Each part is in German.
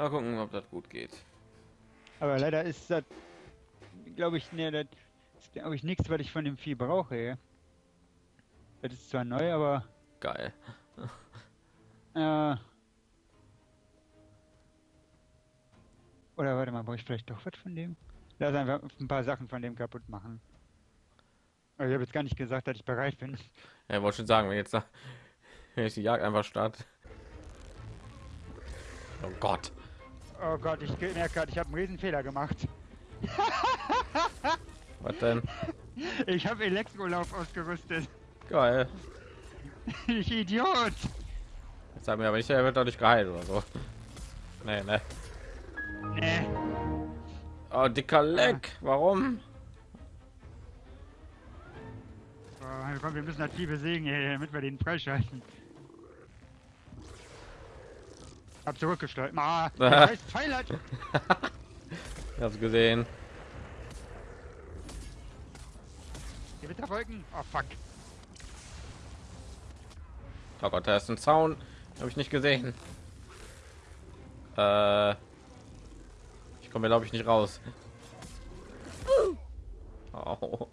Mal gucken, ob das gut geht. Aber leider ist das, glaube ich, ne, das ist, glaube ich, nichts, was ich von dem Vieh brauche. Das ist zwar neu, aber Geil. äh, oder warte mal, brauche ich vielleicht doch was von dem? Lass einfach ein paar Sachen von dem kaputt machen. Aber ich habe jetzt gar nicht gesagt, dass ich bereit bin. Ja, ich wollte schon sagen, wenn jetzt da- wenn ich die Jagd einfach starte. Oh Gott. Oh Gott, ich merke gerade, ich habe einen riesen Fehler gemacht. Was denn? Ich habe Elektrolauf ausgerüstet. Geil. Ich Idiot. Jetzt sag mir aber nicht, er wird dadurch geheilt oder so. Nee, ne. Nee. Oh, dicker Leck. Warum? So, komm, wir müssen das Vieh besiegen, damit wir den freischalten. Hab zurückgesteuert. Ah, scheiß Pfeil hat. Ich hab's gesehen. Gewitterwolken. Oh fuck. Oh Gott, da ist ein Zaun. Habe ich nicht gesehen. Äh, ich komme, glaube ich, nicht raus. Oh.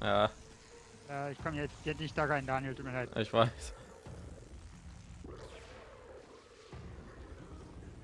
Ja, Äh, ich komme jetzt, jetzt nicht da rein, Daniel, tut mir leid. ich weiß.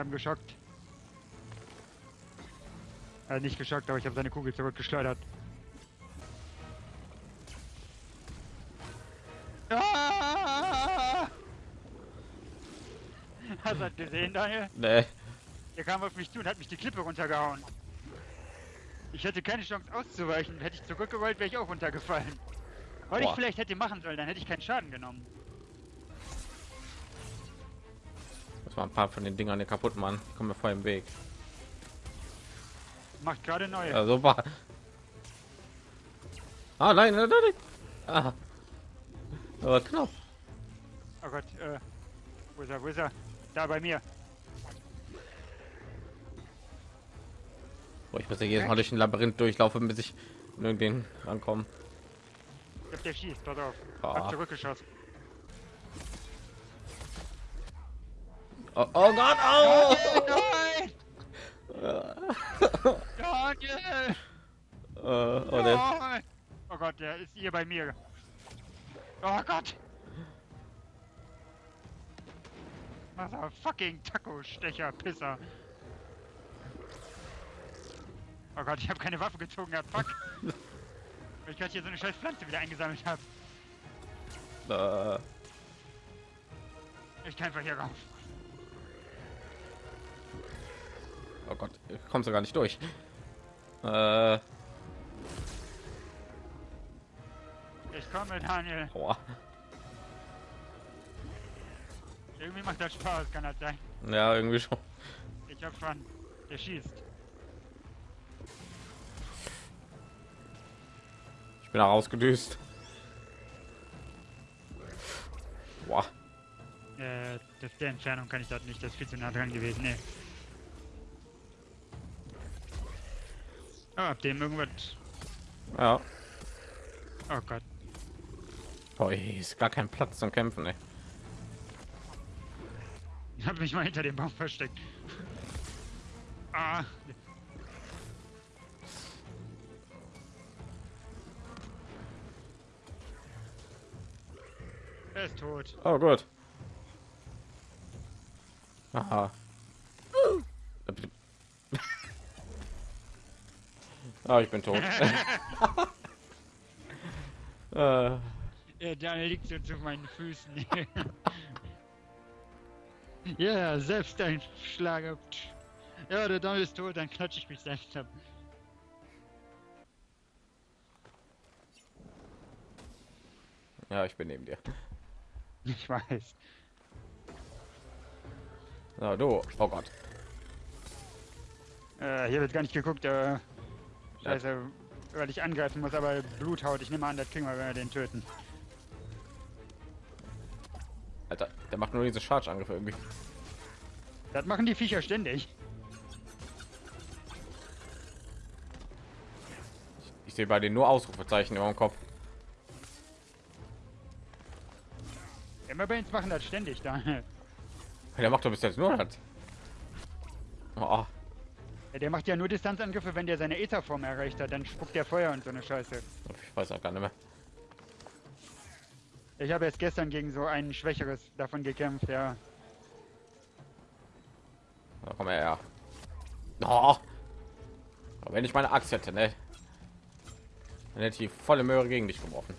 Ich hab ihn geschockt. Äh, nicht geschockt, aber ich habe seine Kugel zurückgeschleudert. Ah! Hast du das gesehen, Daniel? Nee. Der kam auf mich zu und hat mich die Klippe runtergehauen. Ich hätte keine Chance auszuweichen. Hätte ich zurückgerollt, wäre ich auch runtergefallen. Was ich vielleicht hätte machen sollen, dann hätte ich keinen Schaden genommen. Muss mal ein paar von den Dingern hier kaputt machen. Ich komme mir vor im Weg. Macht gerade neue. Ja, super. Ah, nein, nein, nein. Ah. Aber knapp. Oh Gott, äh. Wo ist er, wo ist er? Da bei mir. Boah, ich muss ja jedes Mal durch ein Labyrinth durchlaufen, bis ich irgendwen rankomme. Ich hab der schießt, pass auf. Ah. Hab zurückgeschossen. Oh, oh Gott, oh! Nein! Daniel! Äh, oh, der, Nein! Oh Gott, der ist hier bei mir. Oh Gott! Mother fucking Taco-Stecher, Pisser. Oh Gott, ich habe keine Waffe gezogen gehabt, fuck. Weil ich gerade hier so eine scheiß Pflanze wieder eingesammelt habe. äh, Ich kann einfach hier rauf. Oh Gott, ich komme sogar nicht durch. Äh, Ich komme, Daniel. boah. Irgendwie macht das Spaß, kann das sein. Ja, irgendwie schon. Ich hab Fun. Der schießt. Ich bin rausgedüst. Boah. Äh, das der Entfernung kann ich das nicht. Das ist viel zu nah dran gewesen. Nee. Ab dem irgendwas. Ja. Oh Gott. Boah, hier ist gar kein Platz zum Kämpfen, ey. Ich hab mich mal hinter dem Baum versteckt. Ah. Er ist tot. Oh, gut. Aha. Ah, ich bin tot. äh, Ja, Daniel liegt jetzt auf meinen Füßen. ja, selbst ein Schlag. Ja, der Daniel ist tot, dann klatsche ich mich selbst ab. ja, ich bin neben dir. Ich weiß. So, du. Oh Gott. Äh, hier wird gar nicht geguckt, äh. Scheiße, weil ich angreifen muss, aber Bluthaut. Ich nehme an, das kriegen wir, wenn wir den töten. Alter, der macht nur diese Charge-Angriffe irgendwie. Das machen die Viecher ständig. Ich sehe bei denen nur Ausrufezeichen über dem Kopf. Immer bei uns machen das ständig, Daniel. Der macht doch bis jetzt nur das. Oh, Ja, der macht ja nur Distanzangriffe, wenn der seine Etherform erreicht hat. Dann spuckt der Feuer und so eine Scheiße. ich weiß auch gar nicht mehr. Ich habe erst gestern gegen so ein schwächeres davon gekämpft, ja. Da komm her. Oh. Aber wenn ich meine Axt hätte, ne? Dann hätte ich die volle Möhre gegen dich geworfen.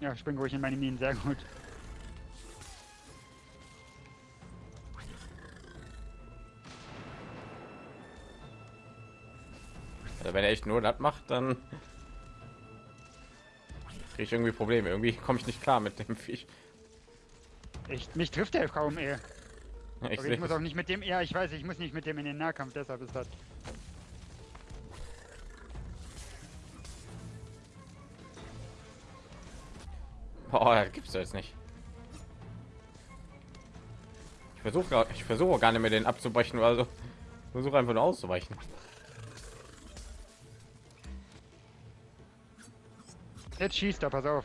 Ja, spring ruhig in meine Minen, sehr gut. Also wenn er echt nur das macht, dann kriege ich irgendwie Probleme. Irgendwie komme ich nicht klar mit dem Viech. Echt, mich trifft der kaum eher. Ich ich muss auch nicht mit dem, ja, ich weiß, ich muss nicht mit dem in den Nahkampf, deshalb ist das. Das gibt's jetzt nicht. Ich versuche ich versuche gar nicht mehr den abzubrechen, also versuche einfach nur auszuweichen. Jetzt schießt er, pass auf.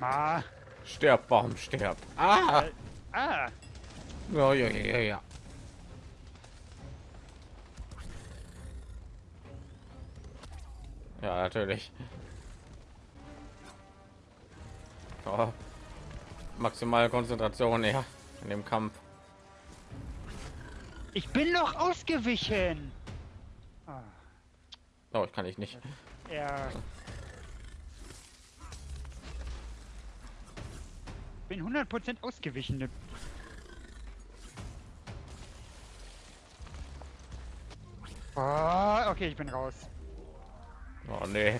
Ah, Sterb, Baum, sterb. Ah! ah, Ja, ja, ja, ja, ja. Natürlich. Oh. Maximale Konzentration, ja, in dem Kampf. ich bin noch ausgewichen. Ah, Oh, ich kann ich nicht. ja. Bin 100% ausgewichen. Oh, okay, ich bin raus. Oh nee.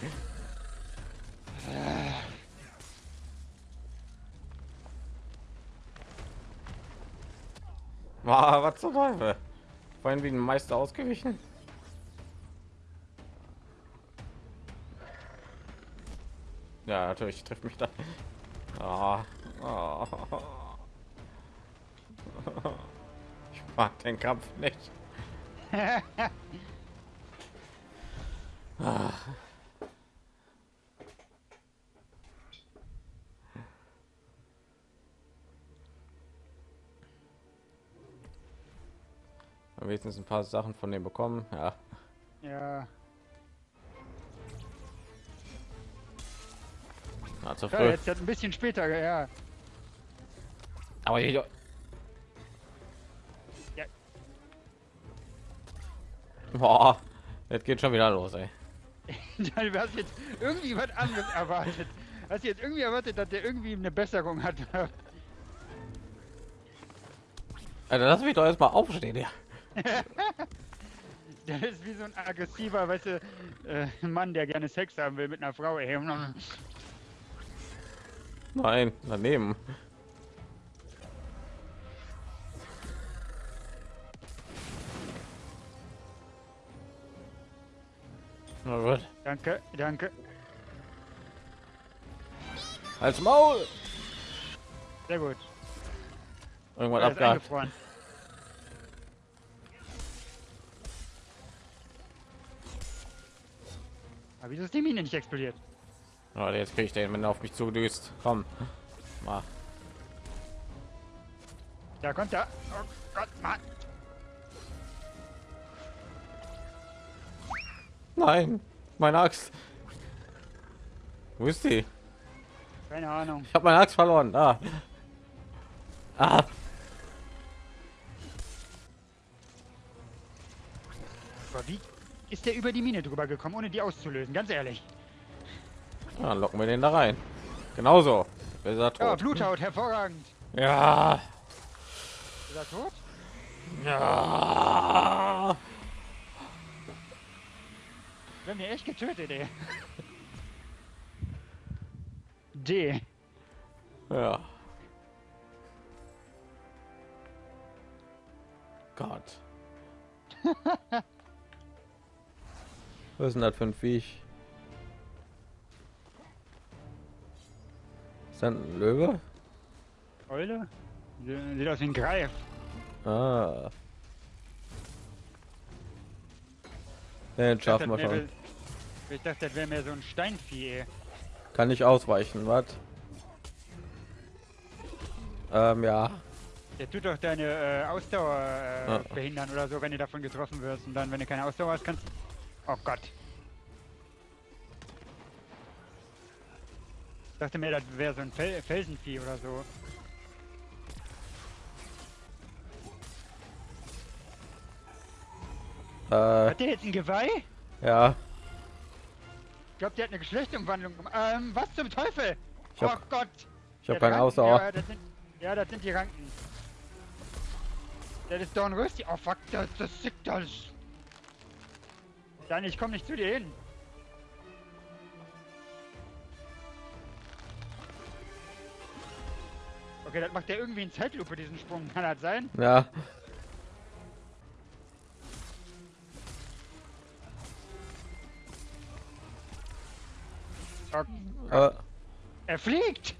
Ah, was zum Teufel? Vorhin wie ein Meister ausgewichen. Ja, natürlich trifft mich da. Ah, ah. Ich mag den Kampf nicht. Ah. wenigstens ein paar Sachen von dem bekommen. Ja, ja. na, zu ja, früh. jetzt ein bisschen später, ja. Aber hier, boah, jetzt geht schon wieder los, ey. Du hast jetzt irgendwie was anderes erwartet. Hast jetzt irgendwie erwartet, dass der irgendwie eine Besserung hat. Also lass mich doch erstmal aufstehen, ja. Der ist wie so ein aggressiver, weißt du, äh, Mann, der gerne Sex haben will mit einer Frau. Ey. Nein, daneben. Gut. Danke, danke. Als Maul. Sehr gut. Irgendwann ist abgehakt. Aber wieso ist die Mine nicht explodiert? Oh, jetzt kriege ich den, wenn er auf mich zudüst. Komm. Mal. Da kommt er. Oh Gott, Mann. Nein, meine Axt. Wo ist die? Keine Ahnung. Ich habe meine Axt verloren. Da. Ah. Aber wie ist der über die Mine drüber gekommen, ohne die auszulösen? Ganz ehrlich. Ja, dann locken wir den da rein. Genauso. Ja? Bluthaut, hervorragend. Ja. Ist er tot? Ja. Wir haben ihn echt getötet, ey. D. Ja. Gott. Was ist denn das für ein Viech? Ist das ein Löwe? Eule? Sie- Sieht aus wie ein Greif. Ah. Den Ich dachte, schaffen Ich dachte, das wäre mehr so ein Steinvieh. Kann nicht ausweichen, was? Ähm, ja. Der tut doch deine äh, Ausdauer äh, Ja. behindern oder so, wenn du davon getroffen wirst. Und dann, wenn du keine Ausdauer hast, kannst Oh Gott. Ich dachte mir, das wäre so ein Fel Felsenvieh oder so. Äh, Hat der jetzt ein Geweih? ja. Ich glaube, der hat eine Geschlechtsumwandlung gemacht. Ähm, was zum Teufel? Ich hab- oh Gott. Ich habe keine Ausdauer. Ja das, sind, ja, das sind die Ranken. Das ist Dornrösti. Oh fuck, das, das sickt alles. Dann, ich komme nicht zu dir hin. Okay, das macht der irgendwie in Zeitlupe, diesen Sprung. Kann das sein? Ja. Äh, er fliegt!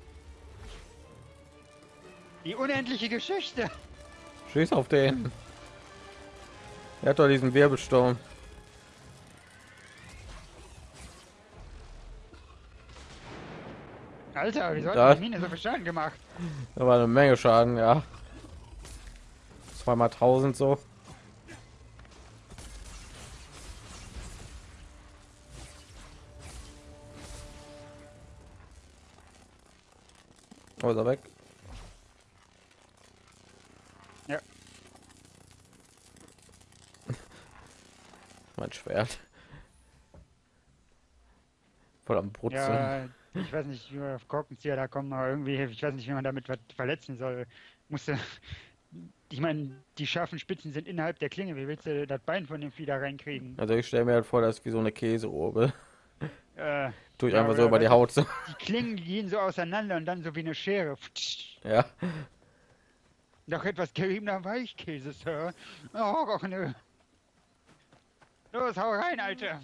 Die unendliche Geschichte. schieß auf den. Er hat doch diesen Wirbelsturm. Alter, wieso Da- hat die Mine so viel Schaden gemacht? Da war eine Menge Schaden, ja. Zweimal tausend so. Oh, ist er weg? Ja. mein Schwert. Voll am Brutzeln. Ja, ich weiß nicht, wie wir auf Korkenzieher da kommen, aber irgendwie, ich weiß nicht, wie man damit was verletzen soll. Musste. Ich meine, die scharfen Spitzen sind innerhalb der Klinge. Wie willst du das Bein von dem Vieh da reinkriegen? Also ich stelle mir halt vor, das ist wie so eine Käserobe. Äh, Tue ich Ja, einfach so über die Haut. So. die Klingen gehen so auseinander und dann so wie eine Schere. Ja. Noch etwas geriebener Weichkäse, Sir. Oh, och, nö. Los, hau rein, Alter.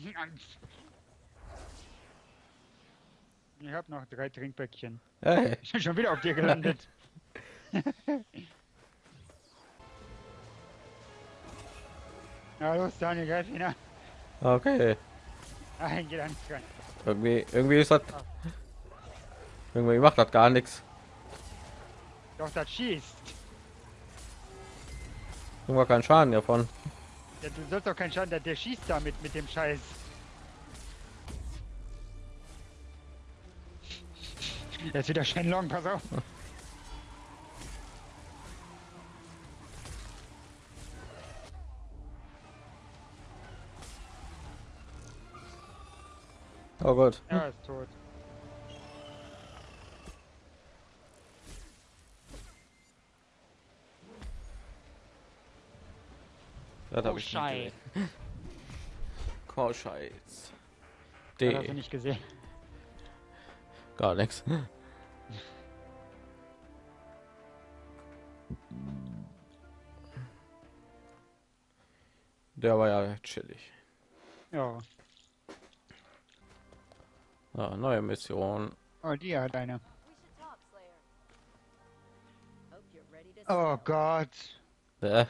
Ich hab noch drei Trinkbäckchen. Hey. Ich bin schon wieder auf dir gelandet. Na los, Daniel, greif ihn an. Okay. Nein, geht da nicht dran. Irgendwie, irgendwie ist das. Irgendwie macht das gar nichts. Doch, das schießt. Irgendwann keinen Schaden davon. Ja, du sollst doch keinen Schaden, der, der schießt damit mit dem Scheiß. Jetzt wieder Shenlong, pass auf. Oh Gott. Er ist tot. Das Oh, hab ich nicht Schei. gesehen. Oh, Scheiß. Das hast du D. nicht gesehen. Gar nichts. Der war ja chillig. Ja. Ja, neue Mission. Oh, die hat eine. Oh Gott.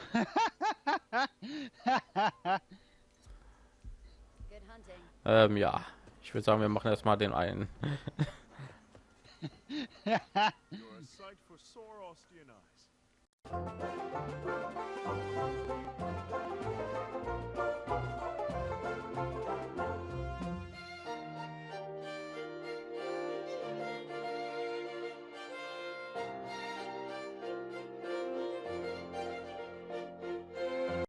Ähm, ja, ich würde sagen, wir machen erstmal den einen.